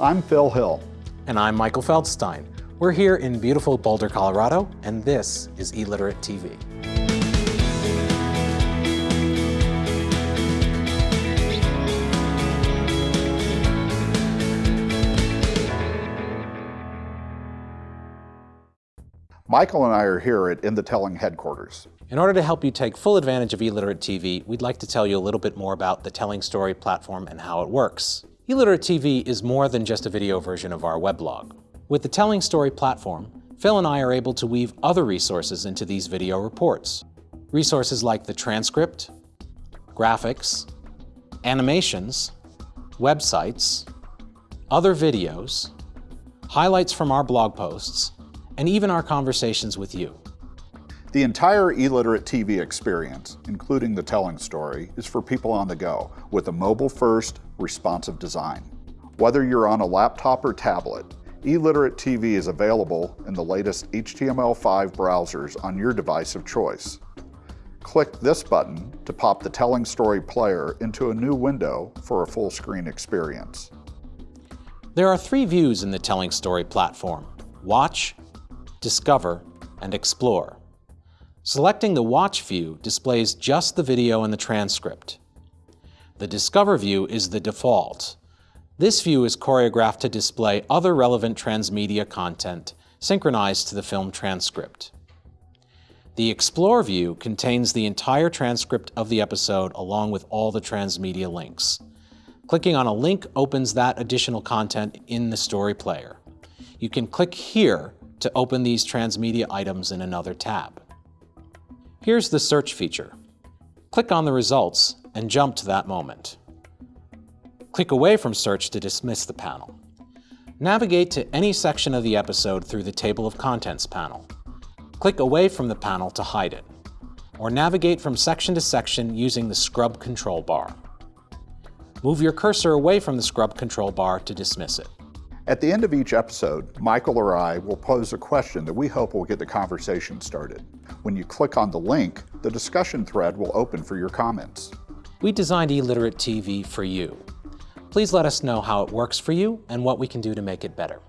I'm Phil Hill. And I'm Michael Feldstein. We're here in beautiful Boulder, Colorado, and this is eLiterate TV. Michael and I are here at In the Telling headquarters. In order to help you take full advantage of eLiterate TV, we'd like to tell you a little bit more about the Telling Story platform and how it works. eLiterate TV is more than just a video version of our weblog. With the Telling Story platform, Phil and I are able to weave other resources into these video reports. Resources like the transcript, graphics, animations, websites, other videos, highlights from our blog posts, and even our conversations with you. The entire eLiterate TV experience, including the telling story, is for people on the go with a mobile-first, responsive design. Whether you're on a laptop or tablet, eLiterate TV is available in the latest HTML5 browsers on your device of choice. Click this button to pop the Telling Story player into a new window for a full screen experience. There are three views in the Telling Story platform, Watch, Discover, and Explore. Selecting the Watch view displays just the video and the transcript. The Discover view is the default. This view is choreographed to display other relevant transmedia content synchronized to the film transcript. The Explore view contains the entire transcript of the episode along with all the transmedia links. Clicking on a link opens that additional content in the story player. You can click here to open these transmedia items in another tab. Here's the search feature. Click on the results and jump to that moment. Click away from search to dismiss the panel. Navigate to any section of the episode through the Table of Contents panel. Click away from the panel to hide it, or navigate from section to section using the Scrub control bar. Move your cursor away from the Scrub control bar to dismiss it. At the end of each episode, Michael or I will pose a question that we hope will get the conversation started. When you click on the link, the discussion thread will open for your comments. We designed eLiterate TV for you. Please let us know how it works for you and what we can do to make it better.